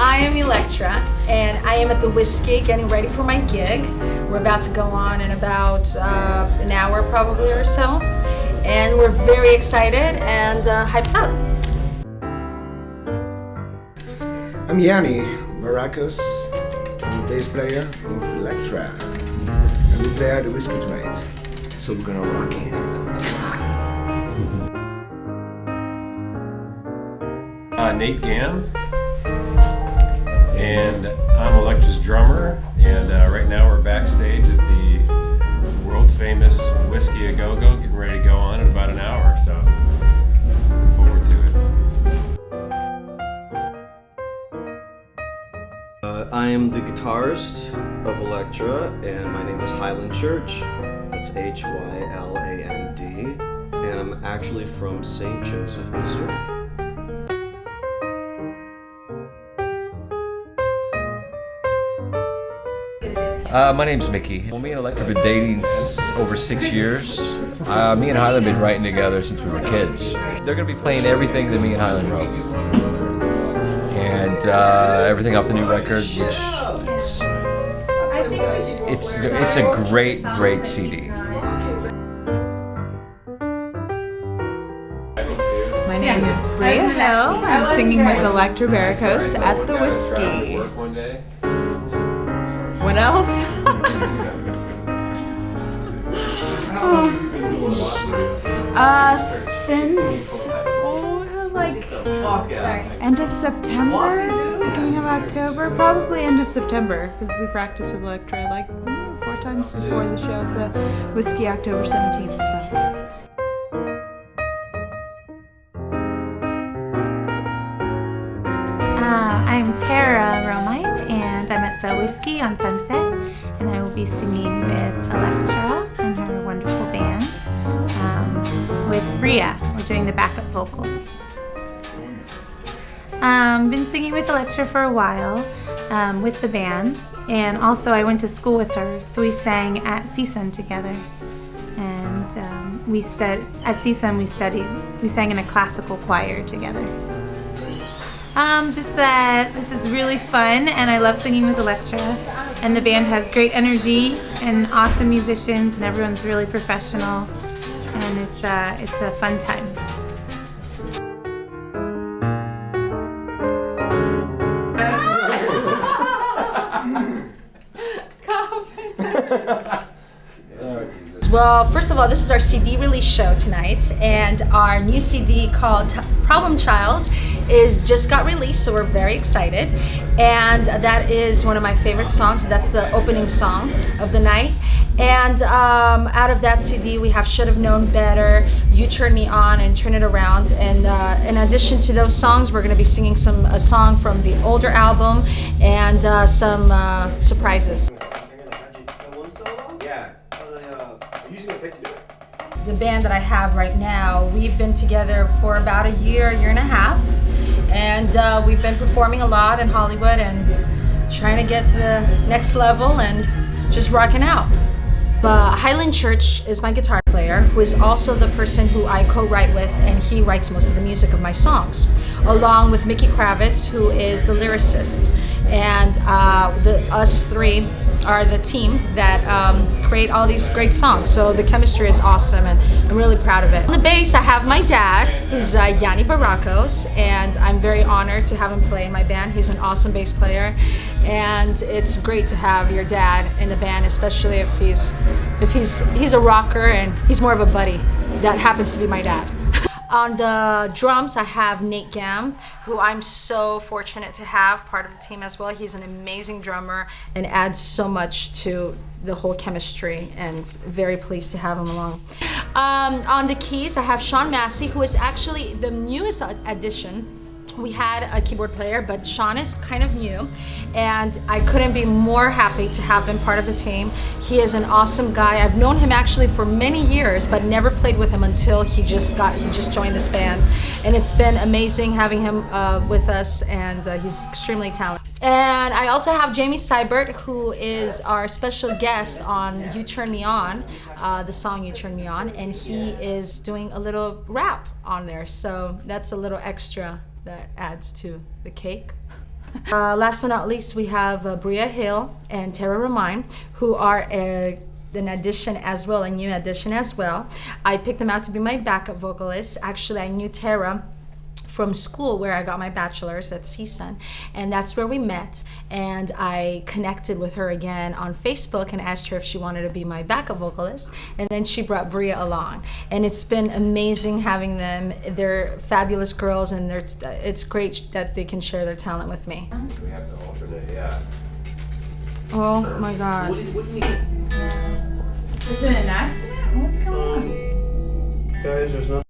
I am Electra, and I am at the Whiskey getting ready for my gig. We're about to go on in about uh, an hour probably or so. And we're very excited and uh, hyped up. I'm Yanni Baracus. I'm the bass player of Electra. And we play at the Whiskey tonight. So we're gonna rock in. Uh, Nate Gam, and I'm Electra's drummer. And uh, right now we're backstage at the world famous Whiskey A Go Go, getting ready to go on in about an hour. So, forward to it. Uh, I am the guitarist of Electra, and my name is Hyland Church. That's H Y L A N D, and I'm actually from St. Joseph, Missouri. Uh, my name's Mickey. Well, me and Electra have been dating over six years. Uh, me and Hyland have been writing together since we were kids. They're going to be playing everything that me and Hyland wrote. And uh, everything off the new record, which is, it's, it's a great, great CD. My name is Bria Hill. I'm singing with Electra Barricos at the Whiskey. What else? uh, since oh, like end of September, beginning of October, probably end of September, because we practice with Electra like four times before the show the Whiskey October 17th. So. Uh, I'm Tara Romine, I'm at the Whiskey on Sunset, and I will be singing with Electra and her wonderful band. Um, with Bria, we're doing the backup vocals. Um, been singing with Electra for a while um, with the band, and also I went to school with her, so we sang at CSUN together. And um, we stud at CSUN we studied, we sang in a classical choir together. Um, just that this is really fun and I love singing with Electra. And the band has great energy and awesome musicians and everyone's really professional. And it's, uh, it's a fun time. Well, first of all, this is our CD release show tonight, and our new CD called Problem Child is just got released, so we're very excited. And that is one of my favorite songs. That's the opening song of the night. And um, out of that CD, we have Should Have Known Better, You Turn Me On, and Turn It Around. And uh, in addition to those songs, we're going to be singing some a song from the older album and uh, some uh, surprises. The band that I have right now, we've been together for about a year, year and a half, and uh, we've been performing a lot in Hollywood and trying to get to the next level and just rocking out. But Hyland Church is my guitar player, who is also the person who I co-write with, and he writes most of the music of my songs, along with Mickey Kravitz, who is the lyricist. And uh, the us three are the team that um, create all these great songs. So the chemistry is awesome, and I'm really proud of it. On the bass, I have my dad, who's uh, Yanni Baracos, and I'm very honored to have him play in my band. He's an awesome bass player, and it's great to have your dad in the band, especially if he's if he's he's a rocker and he's more of a buddy. That happens to be my dad. On the drums, I have Nate Gam, who I'm so fortunate to have part of the team as well. He's an amazing drummer and adds so much to the whole chemistry, and very pleased to have him along. Um, on the keys, I have Sean Massey, who is actually the newest addition we had a keyboard player, but Sean is kind of new, and I couldn't be more happy to have him part of the team. He is an awesome guy. I've known him actually for many years, but never played with him until he just got he just joined this band, and it's been amazing having him uh, with us, and uh, he's extremely talented. And I also have Jamie Seibert, who is our special guest on "You Turn Me On," uh, the song "You Turn Me On," and he is doing a little rap on there, so that's a little extra that adds to the cake. Uh, last but not least, we have uh, Bria Hill and Tara Romine, who are a, an addition as well, a new addition as well. I picked them out to be my backup vocalists. Actually, I knew Tara from school where I got my bachelor's at CSUN, and that's where we met. And I connected with her again on Facebook and asked her if she wanted to be my backup vocalist. And then she brought Bria along, and it's been amazing having them. They're fabulous girls, and they're, it's great that they can share their talent with me. We have to alternate, yeah. Oh my God! Is it an accident? What's going um, on? Guys, there's nothing.